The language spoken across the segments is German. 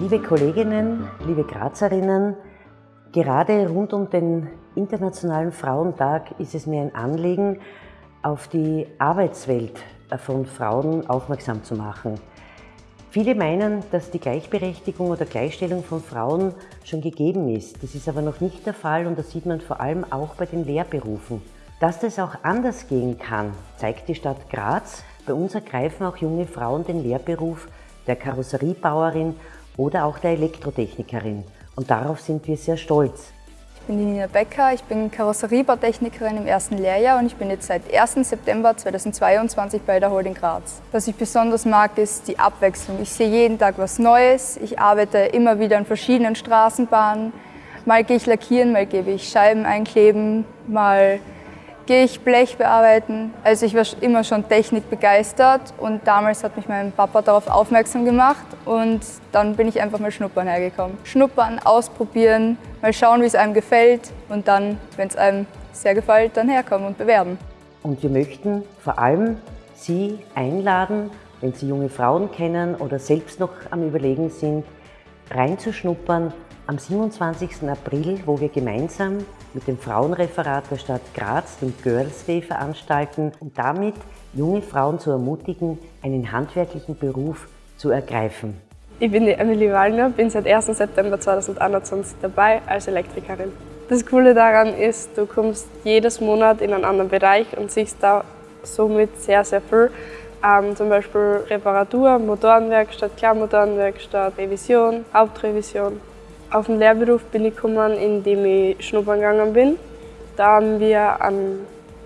Liebe Kolleginnen, liebe Grazerinnen, gerade rund um den Internationalen Frauentag ist es mir ein Anliegen, auf die Arbeitswelt von Frauen aufmerksam zu machen. Viele meinen, dass die Gleichberechtigung oder Gleichstellung von Frauen schon gegeben ist. Das ist aber noch nicht der Fall und das sieht man vor allem auch bei den Lehrberufen. Dass das auch anders gehen kann, zeigt die Stadt Graz. Bei uns ergreifen auch junge Frauen den Lehrberuf der Karosseriebauerin oder auch der Elektrotechnikerin. Und darauf sind wir sehr stolz. Ich bin Nina Becker, ich bin Karosseriebautechnikerin im ersten Lehrjahr und ich bin jetzt seit 1. September 2022 bei der Holding Graz. Was ich besonders mag, ist die Abwechslung. Ich sehe jeden Tag was Neues, ich arbeite immer wieder an verschiedenen Straßenbahnen. Mal gehe ich lackieren, mal gebe ich Scheiben einkleben, mal gehe ich Blech bearbeiten. Also ich war immer schon Technik begeistert und damals hat mich mein Papa darauf aufmerksam gemacht und dann bin ich einfach mal schnuppern hergekommen. Schnuppern, ausprobieren, mal schauen, wie es einem gefällt und dann, wenn es einem sehr gefällt, dann herkommen und bewerben. Und wir möchten vor allem Sie einladen, wenn Sie junge Frauen kennen oder selbst noch am Überlegen sind, reinzuschnuppern am 27. April, wo wir gemeinsam mit dem Frauenreferat der Stadt Graz den Girls Day veranstalten und damit junge Frauen zu ermutigen, einen handwerklichen Beruf zu ergreifen. Ich bin die Emily Wallner, bin seit 1. September 2021 dabei als Elektrikerin. Das Coole daran ist, du kommst jedes Monat in einen anderen Bereich und siehst da somit sehr, sehr viel. Ähm, zum Beispiel Reparatur, Motorenwerkstatt, Klarmotorenwerkstatt, Revision, Hauptrevision. Auf den Lehrberuf bin ich gekommen, indem ich schnuppern gegangen bin. Da haben wir an,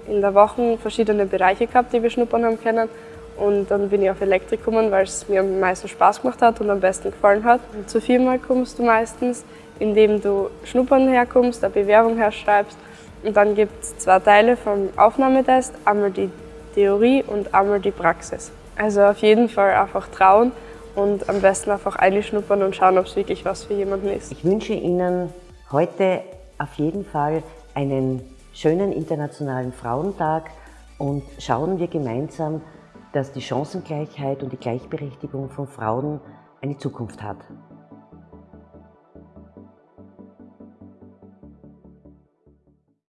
in der Woche verschiedene Bereiche gehabt, die wir schnuppern haben können. Und dann bin ich auf Elektrik gekommen, weil es mir am meisten Spaß gemacht hat und am besten gefallen hat. Und zur Firma kommst du meistens, indem du schnuppern herkommst, eine Bewerbung herschreibst. Und dann gibt es zwei Teile vom Aufnahmetest, einmal die Theorie und einmal die Praxis. Also auf jeden Fall einfach trauen und am besten einfach einschnuppern und schauen, ob es wirklich was für jemanden ist. Ich wünsche Ihnen heute auf jeden Fall einen schönen Internationalen Frauentag und schauen wir gemeinsam, dass die Chancengleichheit und die Gleichberechtigung von Frauen eine Zukunft hat.